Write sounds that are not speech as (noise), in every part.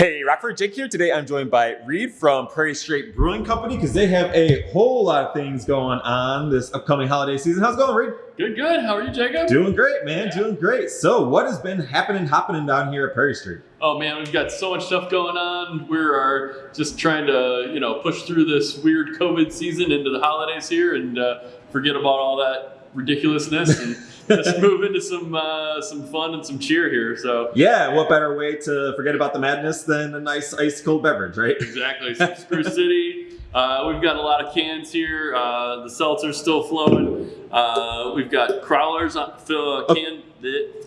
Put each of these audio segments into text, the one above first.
Hey, Rockford Jake here. Today I'm joined by Reed from Prairie Street Brewing Company because they have a whole lot of things going on this upcoming holiday season. How's it going, Reed? Good, good. How are you, Jacob? Doing great, man. Yeah. Doing great. So, what has been happening, happening down here at Prairie Street? Oh man, we've got so much stuff going on. We are just trying to, you know, push through this weird COVID season into the holidays here and uh, forget about all that ridiculousness and. (laughs) let's move into some uh, some fun and some cheer here. So yeah, what better way to forget about the madness than a nice ice cold beverage, right? Exactly. So Spruce City. Uh, we've got a lot of cans here. Uh, the seltzer's still flowing. Uh, we've got crowlers on fill uh, can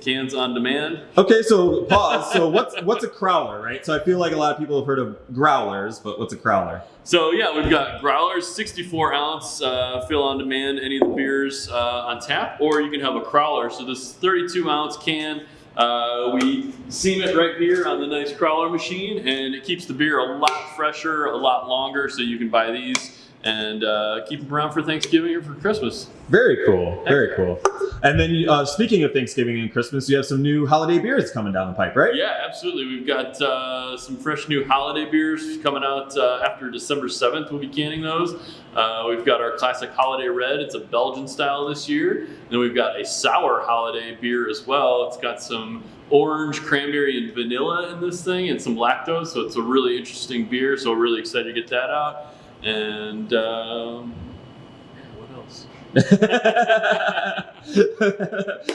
cans on demand. Okay, so pause. so what's what's a crowler, right? So I feel like a lot of people have heard of growlers, but what's a crowler? So yeah, we've got growlers, 64 ounce, uh, fill on demand, any of the beers uh, on tap, or you can have a crowler. So this 32 ounce can, uh, we seam it right here on the nice crowler machine, and it keeps the beer a lot fresher, a lot longer. So you can buy these and uh, keep them around for Thanksgiving or for Christmas. Very cool. Very cool. And then, uh, speaking of Thanksgiving and Christmas, you have some new holiday beers coming down the pipe, right? Yeah, absolutely. We've got uh, some fresh new holiday beers coming out uh, after December 7th. We'll be canning those. Uh, we've got our classic holiday red. It's a Belgian style this year. And then we've got a sour holiday beer as well. It's got some orange, cranberry, and vanilla in this thing, and some lactose. So it's a really interesting beer. So we're really excited to get that out. And um, what else? (laughs)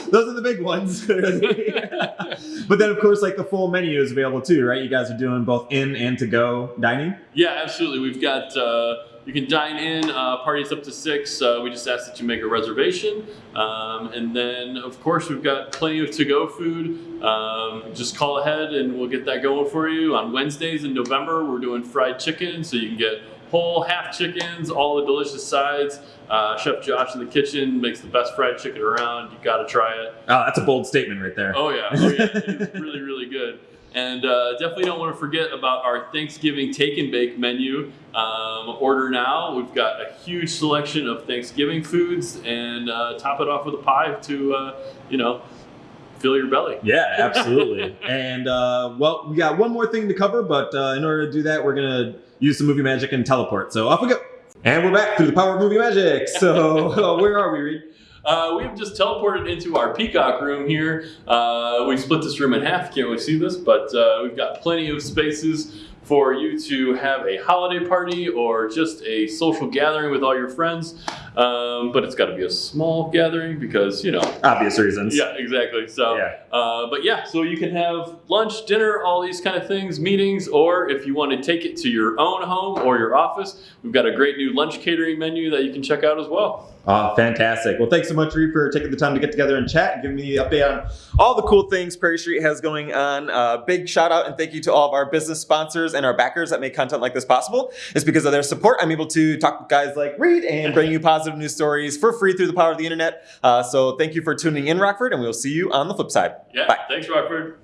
Those are the big ones. (laughs) but then, of course, like the full menu is available too, right? You guys are doing both in and to go dining. Yeah, absolutely. We've got. Uh, you can dine in, uh, parties up to six. Uh, we just ask that you make a reservation. Um, and then, of course, we've got plenty of to-go food. Um, just call ahead and we'll get that going for you. On Wednesdays in November, we're doing fried chicken, so you can get whole half chickens, all the delicious sides. Uh, Chef Josh in the kitchen makes the best fried chicken around. You got to try it. Oh, that's a bold statement right there. Oh yeah, oh, yeah. (laughs) it's really really good. And uh, definitely don't want to forget about our Thanksgiving take and bake menu. Um, order now. We've got a huge selection of Thanksgiving foods, and uh, top it off with a pie to, uh, you know, fill your belly. Yeah, (laughs) absolutely. and uh, well, we got one more thing to cover, but uh, in order to do that, we're gonna use some movie magic and teleport. So off we go. And we're back through the power of movie magic. (laughs) So uh, where are we, Reed? Uh, we've just teleported into our peacock room here. Uh, we split this room in half. Can't really see this, but uh, we've got plenty of spaces for you to have a holiday party or just a social gathering with all your friends. Um, but it's got to be a small gathering because, you know. Obvious reasons. Yeah, exactly. So, yeah. Uh, but yeah, so you can have lunch, dinner, all these kind of things, meetings, or if you want to take it to your own home or your office, we've got a great new lunch catering menu that you can check out as well. Oh, fantastic. Well, thanks so much, Reed, for taking the time to get together and chat and giving me the update on all the cool things Prairie Street has going on. Uh, big shout out and thank you to all of our business sponsors and our backers that make content like this possible. It's because of their support I'm able to talk with guys like Reed and bring you positive news stories for free through the power of the internet. Uh, so thank you for tuning in, Rockford, and we'll see you on the flip side. Yeah, Bye. thanks, Rockford.